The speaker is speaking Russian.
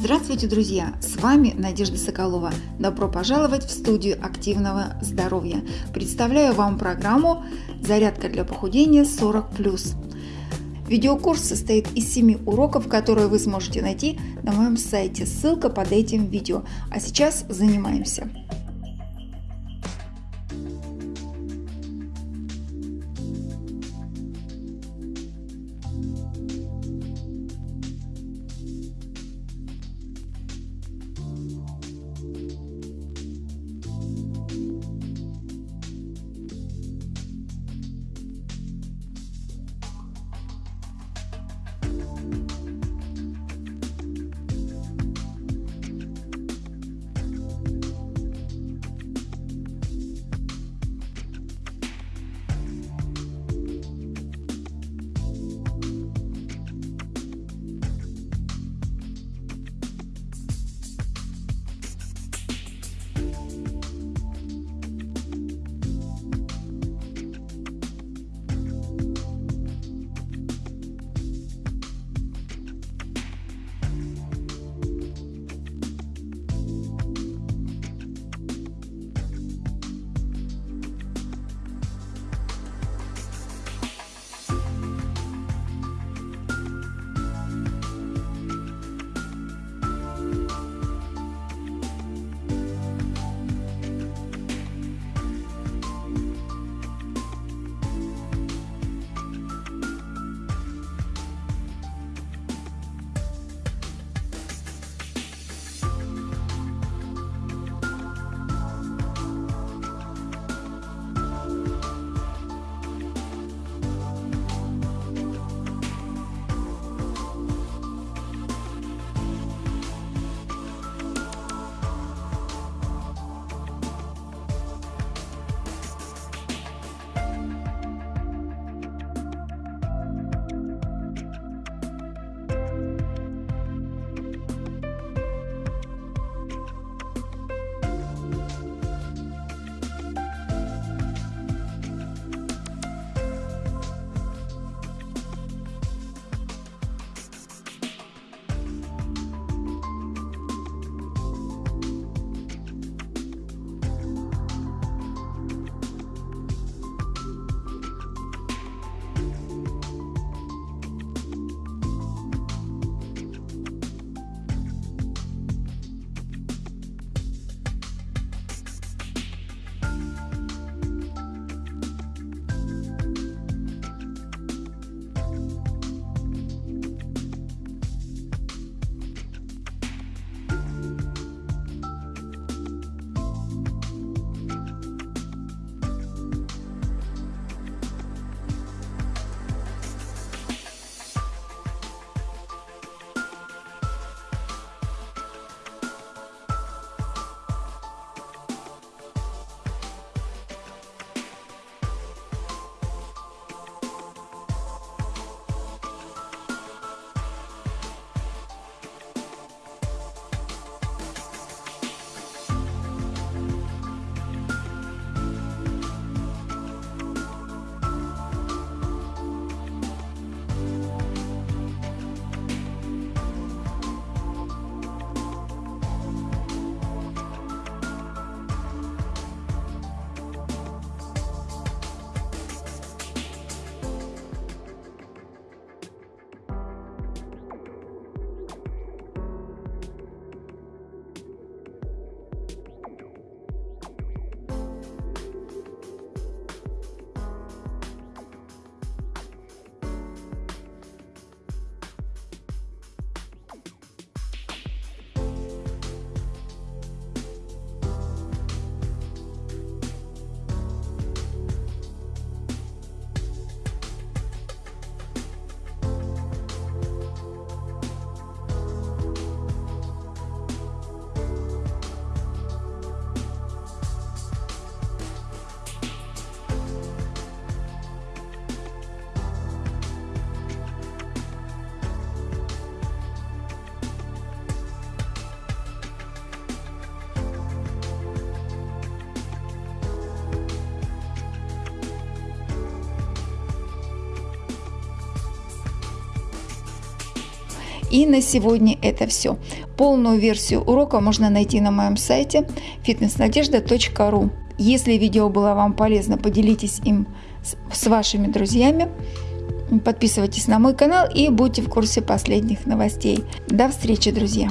Здравствуйте, друзья! С вами Надежда Соколова. Добро пожаловать в студию активного здоровья. Представляю вам программу «Зарядка для похудения 40+.» Видеокурс состоит из 7 уроков, которые вы сможете найти на моем сайте. Ссылка под этим видео. А сейчас занимаемся. И на сегодня это все. Полную версию урока можно найти на моем сайте fitnessnadежда.ru. Если видео было вам полезно, поделитесь им с вашими друзьями. Подписывайтесь на мой канал и будьте в курсе последних новостей. До встречи, друзья!